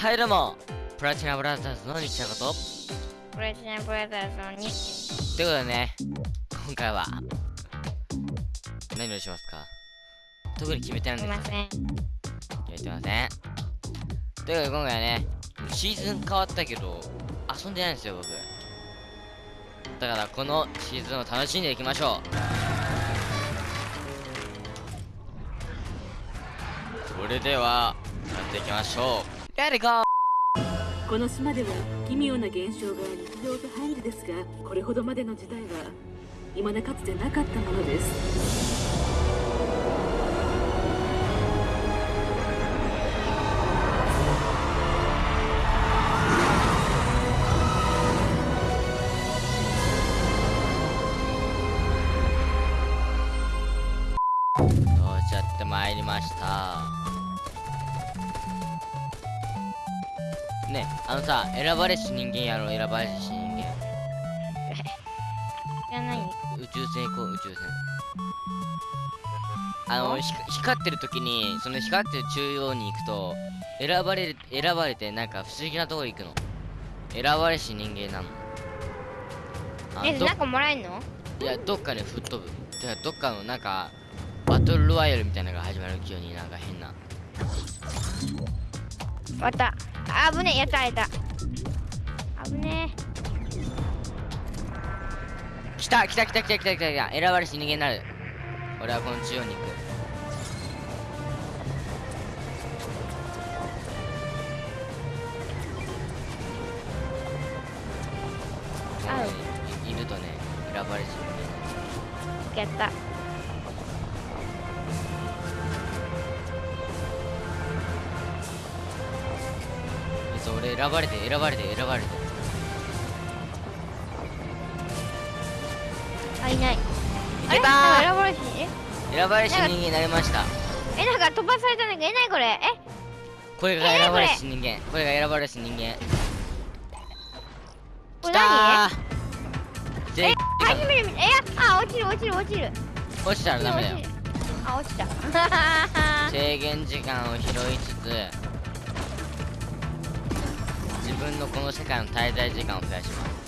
はいどうも。プラチナブラザーズの西田こと。プラチナブラザー。ズのにということでね今回は何をしますか？特に決めてないんですせん決めてません。ということで今回はねシーズン変わったけど遊んでないんですよ僕。だからこのシーズンを楽しんでいきましょう。それではやっていきましょうレディゴーこの島では奇妙な現象が日常茶飯事ですがこれほどまでの時代は未だかつてなかったものです。到着ってまいりましたねあのさ選ばれし人間やろう選ばれし人間 いや何宇宙船行こう宇宙船。あのひ光ってる時にその光ってる中央に行くと選ばれる選ばれてなんか不思議なところ行くの。選ばれし人間なの。えなんかもらえんの？いやどっかで吹っ飛ぶ。てかどっかのなんかバトルロワイヤルみたいなのが始まる急になんか変な。終わったあぶねえ。やったやった。あぶね来た来た来た来た来た来た来た。選ばれし人間になる。俺はこの中央に行く。あいいるとね選ばれし人間になる。えやった俺選ばれて選ばれて選ばれて。あいない。いあれ？選ばれしえー選ばれし人間になりました。えなんか飛ばされたんだけ？どえなにこれ？え？これが選ばれし人間。これが選ばれし人間。来これ何？で初めて見た。えあ落ちる落ちる落ちる。落ちたらダメだよ。あ落ちた。制限時間を拾いつつ。自分のこの世界の滞在時間を増やします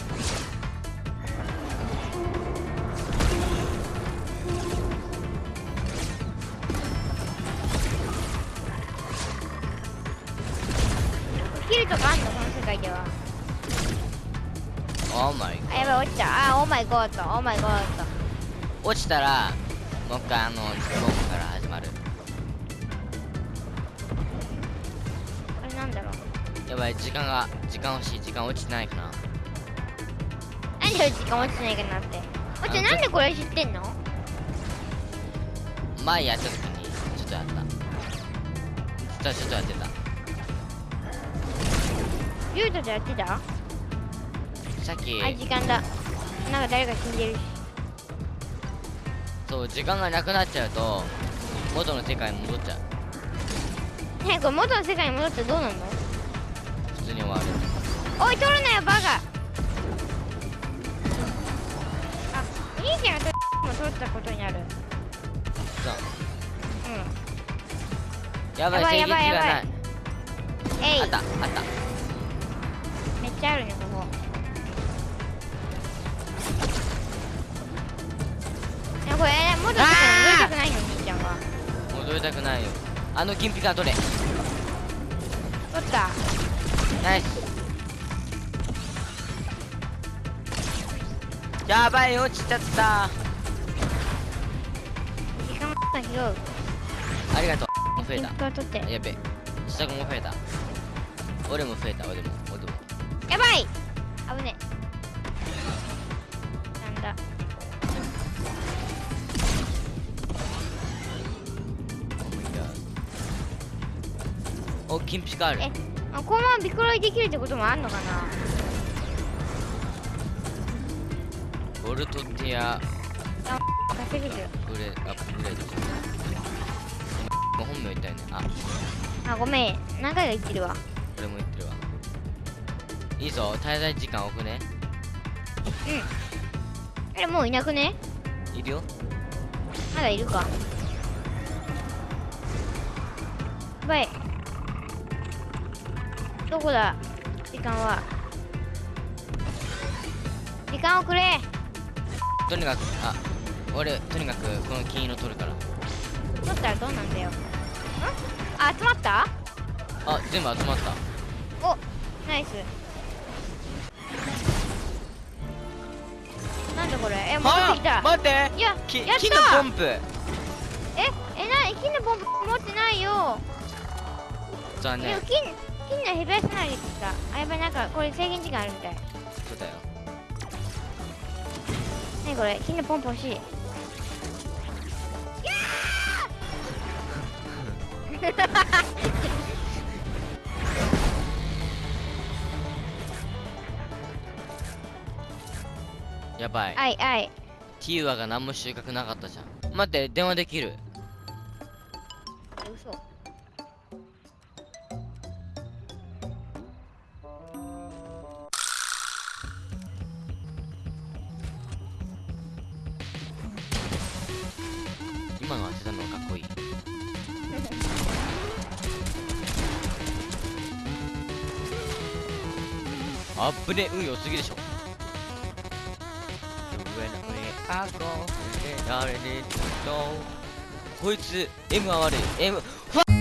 切るとかあんのこの世界では。 Oh my あやばい落ちた。あ oh my god。Oh my god。落ちたらもう一回あのズボンからやばい時間が時間欲しい時間落ちてないかな。なんで時間落ちてないかなって。落ちなんでこれ知ってんの？前やった時にちょっとやった。ちょっとやってた。リュウトとやってた？さっきあ時間だ。なんか誰か死んでるし。そう時間がなくなっちゃうと元の世界に戻っちゃう。ねえこれ元の世界に戻ったらどうなんの？に終わる。おい取るなよバカ。あ兄ちゃんが取も取ったことになる。そう。うん。やばいやばいやばい。やばいえい。あったあった。めっちゃあるねここ。いやこれえ元の世界に戻りたくないの？兄ちゃんは。戻りたくないよ。あの金ピカ取れ。取ったナイスやばい落ちちゃった。時間も拾うありがとう。増えた。やべ下も増えた。俺も増えた。俺も。俺も。やばい。危ねなんだ。お金ピカある。え？あこのままビクロイできるってこともあんのかな？ボルトテア。稼げる。ブレアップグレード。今本名言ったよね。あ。あごめん。何回か言ってるわ。俺も言ってるわ。いいぞ。滞在時間多くね。あれもういなくね？いるよ。まだいるか。やばいどこだ？時間は。時間をくれ。とにかくあ俺とにかくこの金色取るから。取ったらどうなんだよ。ん？あ集まった？あ全部集まった。おナイス。なんだこれ？え戻ってきた。待って。いやきやった。金のポンプ。ええな金のポンプ持ってないよ。残念。でも金金のヘビアス投げてきた。あやばいなんかこれ制限時間あるみたい。そうだよ。何これ？金のポンプ欲しい。やばい。あいあい。ティーワが何も収穫なかったじゃん。待って電話できる。え嘘あっぶね運良すぎでしょ。こいつ M は悪い M ファ